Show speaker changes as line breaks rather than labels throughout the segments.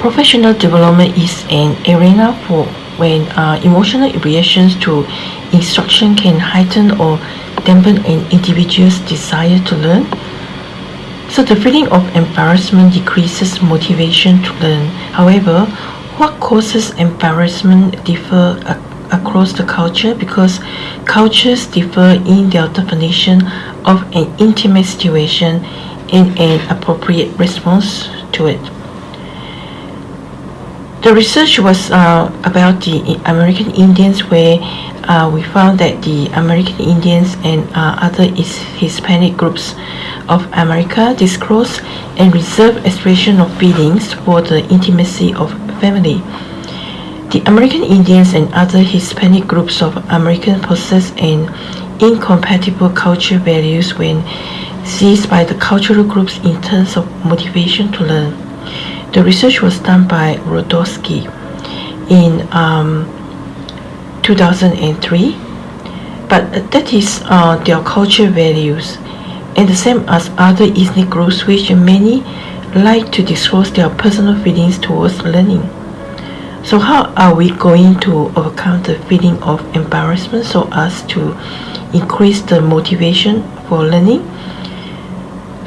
Professional development is an arena for when uh, emotional reactions to instruction can heighten or dampen an individual's desire to learn. So the feeling of embarrassment decreases motivation to learn. However, what causes embarrassment differ across the culture because cultures differ in their definition of an intimate situation and an appropriate response to it. The research was uh, about the American Indians where uh, we found that the American Indians and uh, other Hispanic groups of America disclose and reserve expression of feelings for the intimacy of family. The American Indians and other Hispanic groups of Americans possess an incompatible cultural values when seized by the cultural groups in terms of motivation to learn. The research was done by Wlodkowski in um, 2003, but that is uh, their culture values, and the same as other ethnic groups which many like to disclose their personal feelings towards learning. So how are we going to overcome the feeling of embarrassment so as to increase the motivation for learning?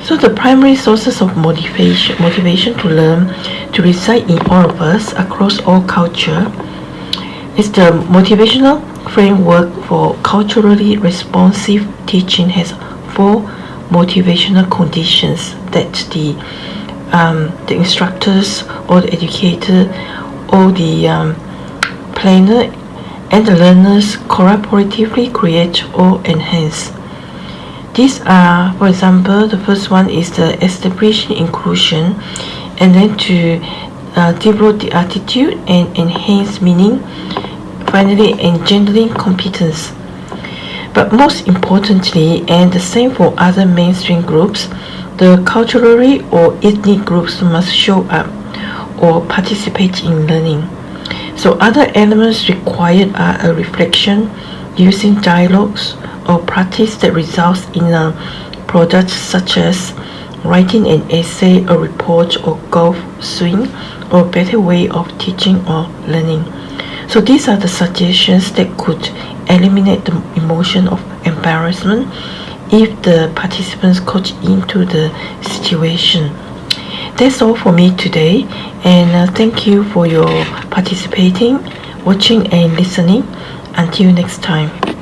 So the primary sources of motivation, motivation to learn to reside in all of us across all culture is the motivational framework for culturally responsive teaching has four motivational conditions that the um, the instructors or the educator or the um, planner and the learners cooperatively create or enhance. These are, for example, the first one is the establishing inclusion and then to uh, develop the attitude and enhance meaning, finally engendering competence. But most importantly, and the same for other mainstream groups, the culturally or ethnic groups must show up or participate in learning. So other elements required are a reflection using dialogues, or practice that results in a product such as writing an essay, a report, or golf swing, or better way of teaching or learning. So these are the suggestions that could eliminate the emotion of embarrassment if the participants coach into the situation. That's all for me today and uh, thank you for your participating, watching and listening. Until next time.